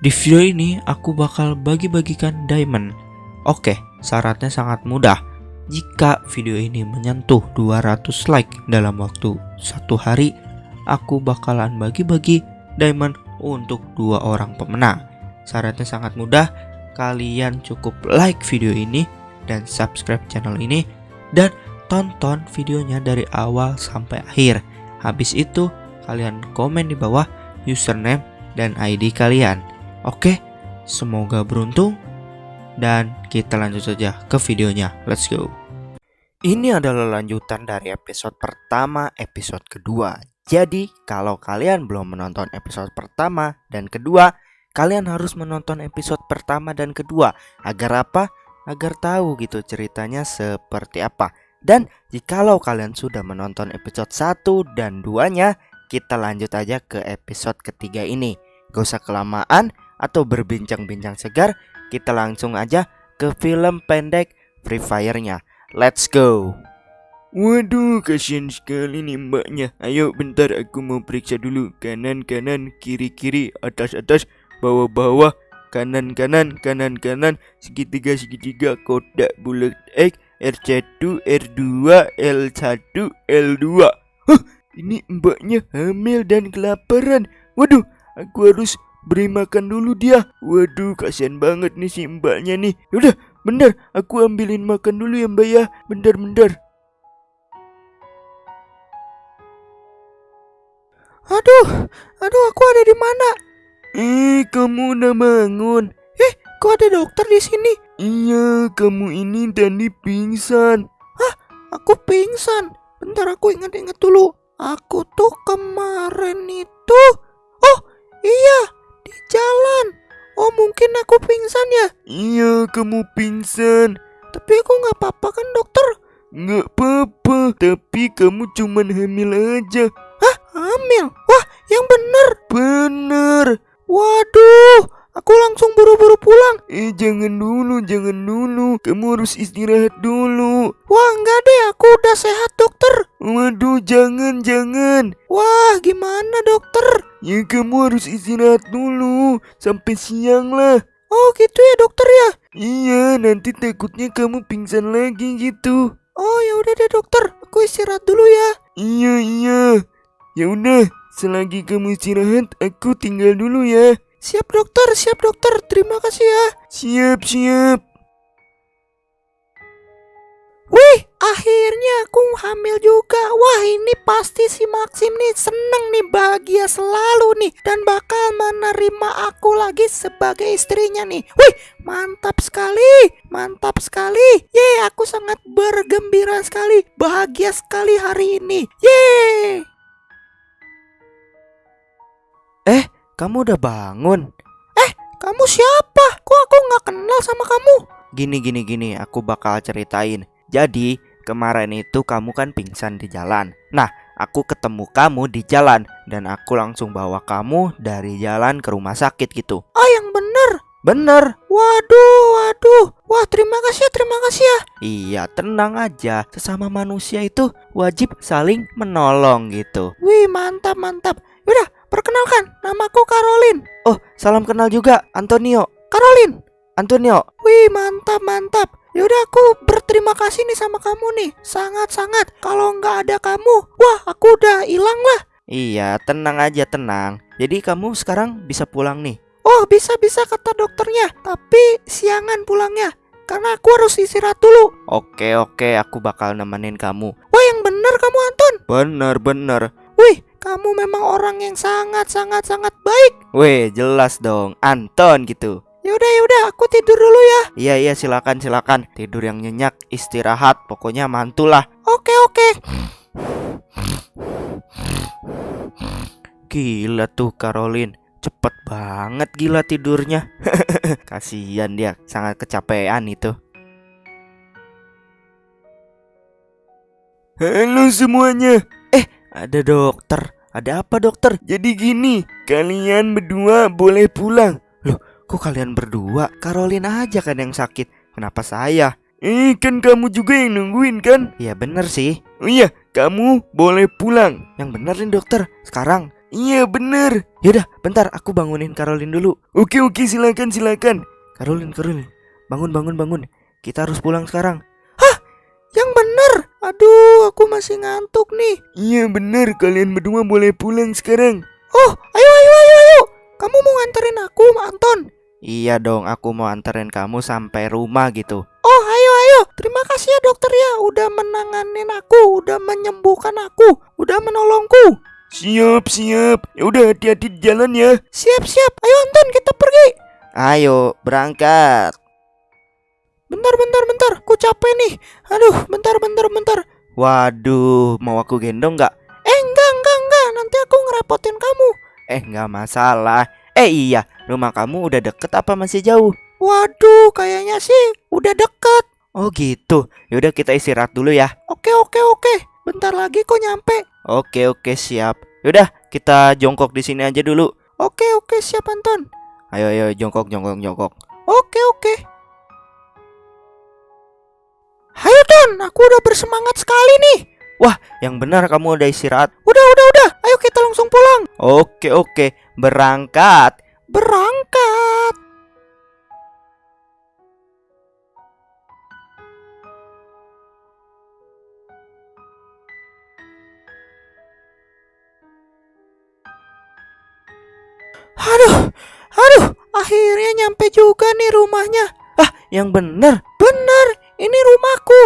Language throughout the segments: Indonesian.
Di video ini aku bakal bagi-bagikan diamond. Oke, syaratnya sangat mudah. Jika video ini menyentuh 200 like dalam waktu satu hari, aku bakalan bagi-bagi diamond untuk dua orang pemenang. Syaratnya sangat mudah, kalian cukup like video ini dan subscribe channel ini dan tonton videonya dari awal sampai akhir. Habis itu, kalian komen di bawah username dan ID kalian. Oke, semoga beruntung dan kita lanjut saja ke videonya. Let's go. Ini adalah lanjutan dari episode pertama, episode kedua. Jadi, kalau kalian belum menonton episode pertama dan kedua, kalian harus menonton episode pertama dan kedua. Agar apa? Agar tahu gitu ceritanya seperti apa. Dan jikalau kalian sudah menonton episode 1 dan 2-nya, kita lanjut aja ke episode ketiga ini. Gak usah kelamaan atau berbincang-bincang segar, kita langsung aja ke film pendek Free Fire-nya. Let's go. Waduh, kasihan sekali nih mbaknya. Ayo bentar aku mau periksa dulu. Kanan, kanan, kiri, kiri, atas, atas, bawah, bawah, kanan, kanan, kanan, kanan, segitiga, segitiga, kotak bulat X, R1, R2, L1, L2. Hah, ini mbaknya hamil dan kelaparan. Waduh, aku harus beri makan dulu dia. Waduh, kasihan banget nih si mbaknya nih. Udah, bentar, aku ambilin makan dulu ya mbak ya. Bentar, bentar. Aduh, aduh aku ada di mana? Eh, kamu udah bangun. Eh, kok ada dokter di sini? Iya, kamu ini tadi pingsan. Aku pingsan. Bentar aku ingat-ingat dulu. Aku tuh kemarin itu. Oh, iya. Mungkin aku pingsan ya. Iya, kamu pingsan. Tapi aku nggak apa-apa kan dokter? Nggak apa-apa, tapi kamu cuman hamil aja. Hamil. Wah, yang bener. Bener. Waduh, aku langsung buru-buru pulang. Eh, jangan dulu, jangan dulu. Kamu harus istirahat dulu. Wah, enggak deh, aku udah sehat dokter. Waduh, jangan, jangan. Wah, gimana dokter? Ya, kamu harus istirahat dulu. Sampai siang lah. Oh, gitu ya dokter ya. Iya, nanti takutnya kamu pingsan lagi gitu. Oh, ya udah deh dokter. Aku istirahat dulu ya. Iya, iya. Ya udah, selagi kamu istirahat, aku tinggal dulu ya. Siap dokter, siap dokter. Terima kasih ya. Siap, siap. Wih, akhirnya aku hamil juga. Wah, ini pasti si Maxim nih seneng nih, bahagia selalu nih. Dan bakal menerima aku lagi sebagai istrinya nih. Wih, mantap sekali, mantap sekali. Yeay, aku sangat bergembira sekali, bahagia sekali hari ini. Yeay. Kamu udah bangun? Kamu siapa? Kok aku nggak kenal sama kamu? Gini gini gini, aku bakal ceritain. Jadi, kemarin itu kamu kan pingsan di jalan. Nah, aku ketemu kamu di jalan dan aku langsung bawa kamu dari jalan ke rumah sakit gitu. Oh, yang bener. Bener. Waduh, waduh. Wah, terima kasih ya, terima kasih ya. Iya, tenang aja. Sesama manusia itu wajib saling menolong gitu. Wih, mantap, mantap. Yaudah, perkenalkan, namaku Caroline. Oh, salam kenal juga Antonio. Caroline. Antonio. Wih, mantap, mantap. Yaudah, aku berterima kasih nih sama kamu nih. Sangat-sangat. Kalau nggak ada kamu, wah, aku udah hilang lah. Iya, tenang aja, tenang. Jadi kamu sekarang bisa pulang nih. Oh, bisa-bisa kata dokternya. Tapi siangan pulangnya. Karena aku harus istirahat dulu. Oke, oke, aku bakal nemenin kamu. Wah, yang bener kamu Anton. Bener, bener. Wih, kamu memang orang yang sangat-sangat-sangat baik. Weh, jelas dong, Anton gitu. Yaudah, yaudah, aku tidur dulu ya. Iya, iya, silakan, silakan. Tidur yang nyenyak, istirahat, pokoknya mantul lah. Oke, oke. Gila tuh Caroline, cepet banget gila tidurnya. Kasihan dia, sangat kecapean itu. Halo semuanya. Ada dokter, ada apa dokter? Jadi gini, kalian berdua boleh pulang. Kok kalian berdua? Caroline aja kan yang sakit. Kenapa saya? Eh, kan kamu juga yang nungguin kan? Ya bener sih. Oh iya, kamu boleh pulang. Yang bener nih dokter. Sekarang Iya bener. Yaudah, bentar aku bangunin Caroline dulu. Oke oke silakan silakan. Caroline, Caroline, bangun, bangun, bangun. Kita harus pulang sekarang. Yang bener. Aduh, aku masih ngantuk nih. Iya bener kalian berdua boleh pulang sekarang. Oh, ayo ayo ayo ayo. Kamu mau nganterin aku, Anton? Iya dong, aku mau anterin kamu sampai rumah gitu. Oh, ayo ayo. Terima kasih ya dokter ya udah menanganin aku, udah menyembuhkan aku, udah menolongku. Siap siap. Ya udah hati-hati di jalan ya. Siap siap. Ayo Anton, kita pergi. Ayo, berangkat. Bentar bentar bentar. Ku capek nih. Aduh, bentar bentar bentar. Waduh, mau aku gendong nggak? Eh, enggak enggak enggak. Nanti aku ngerepotin kamu. Eh, nggak masalah. Eh iya, rumah kamu udah deket apa masih jauh? Waduh, kayaknya sih udah deket. Oh gitu. Yaudah kita istirahat dulu ya. Oke oke oke. Bentar lagi kok nyampe. Oke oke siap. Yaudah kita jongkok di sini aja dulu. Oke oke siap Anton. Ayo ayo jongkok jongkok jongkok. Oke oke. Ayo Ton, aku udah bersemangat sekali nih. Yang benar kamu udah istirahat. Udah udah udah. Kita langsung pulang. Oke oke, berangkat. Berangkat. Aduh, aduh, akhirnya nyampe juga nih rumahnya. Yang benar. Bener, ini rumahku.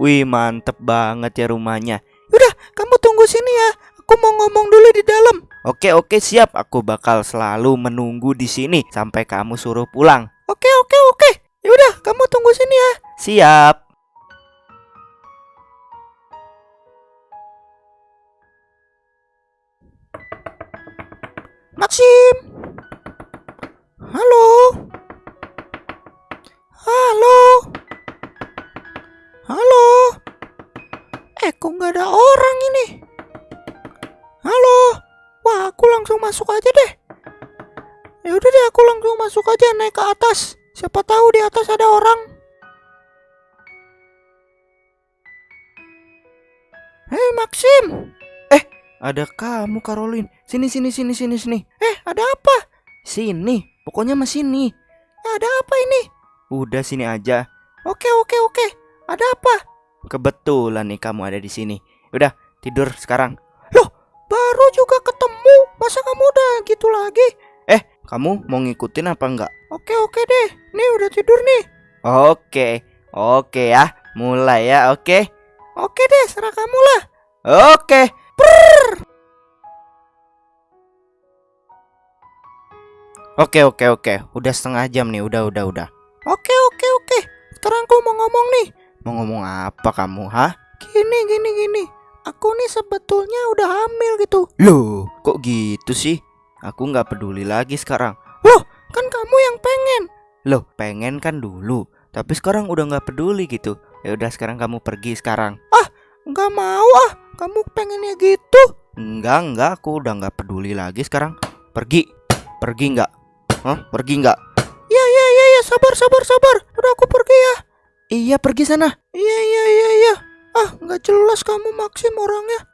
Wih mantep banget ya rumahnya. Udah, kamu tunggu sini ya. Aku mau ngomong dulu di dalam. Oke oke siap. Aku bakal selalu menunggu di sini sampai kamu suruh pulang. Oke, oke, oke. Yaudah, kamu tunggu sini ya. Siap. Maxim. Masuk aja naik ke atas. Siapa tahu di atas ada orang. Hei Maxim, Ada kamu Caroline. Sini sini sini sini sini. eh ada apa? Sini. Pokoknya mas sini. Eh, ada apa ini? Udah sini aja. Oke oke oke. Ada apa? Kebetulan nih kamu ada di sini. Udah tidur sekarang. Baru juga ketemu. Masa kamu udah gitu lagi? Kamu mau ngikutin apa enggak? Oke oke deh. Nih udah tidur nih. Oke, oke ya. Mulai ya, oke. Oke deh, serah kamu lah. Oke. Oke, oke, oke. Udah setengah jam nih. Udah, udah, udah. Oke oke oke. Sekarang aku mau ngomong nih. Mau ngomong apa kamu, hah? Gini gini gini. Aku nih sebetulnya udah hamil gitu. Loh, kok gitu sih? Aku nggak peduli lagi sekarang. Kan kamu yang pengen. Loh, pengen kan dulu. Tapi sekarang udah nggak peduli gitu. Ya udah sekarang kamu pergi sekarang. Nggak mau ah. Kamu pengennya gitu. Enggak, enggak. Aku udah nggak peduli lagi sekarang. Pergi. Pergi nggak? Hah? Pergi nggak? Ya ya ya ya. Sabar sabar sabar. Udah aku pergi ya. Iya, pergi sana. Iya iya iya iya. Ah nggak jelas kamu Maxim orangnya.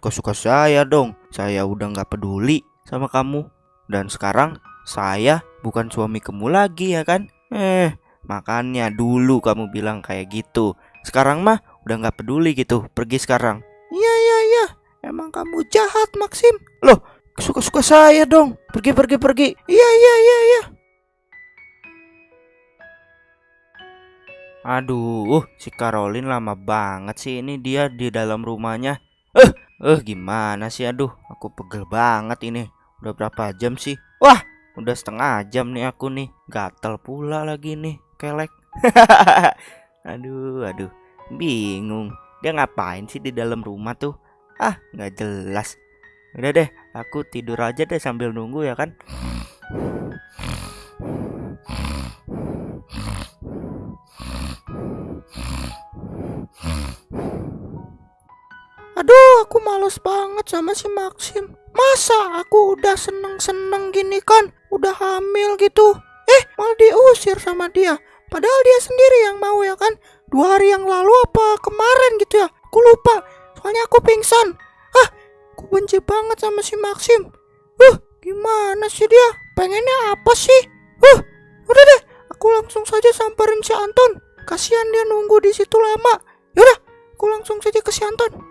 Suka-suka saya dong. Saya udah nggak peduli sama kamu. Dan sekarang saya bukan suami kamu lagi ya kan? Eh, makanya dulu kamu bilang kayak gitu. Sekarang mah udah nggak peduli gitu. Pergi sekarang. Iya iya iya. Emang kamu jahat Maxim. Suka-suka saya dong. Pergi, pergi, pergi. Iya iya iya iya. Aduh, si Caroline lama banget sih ini dia di dalam rumahnya. Eh, eh gimana sih? Aduh, aku pegel banget ini. Udah berapa jam sih? Wah, udah setengah jam nih aku nih. Gatel pula lagi nih, kelek. aduh, aduh. Bingung. Dia ngapain sih di dalam rumah tuh? Ah, nggak jelas. Udah deh, aku tidur aja deh sambil nunggu ya kan. Aduh, aku males banget sama si Maxim. Masa aku udah seneng-seneng gini kan? Udah hamil gitu. Eh, malah diusir sama dia. Padahal dia sendiri yang mau ya kan? Dua hari yang lalu apa kemarin gitu ya? Aku lupa. Soalnya aku pingsan. Ah, aku benci banget sama si Maxim. Uh, gimana sih dia? Pengennya apa sih? Uh, udah deh, aku langsung saja samperin si Anton. Kasihan dia nunggu di situ lama. Yaudah, aku langsung saja ke si Anton.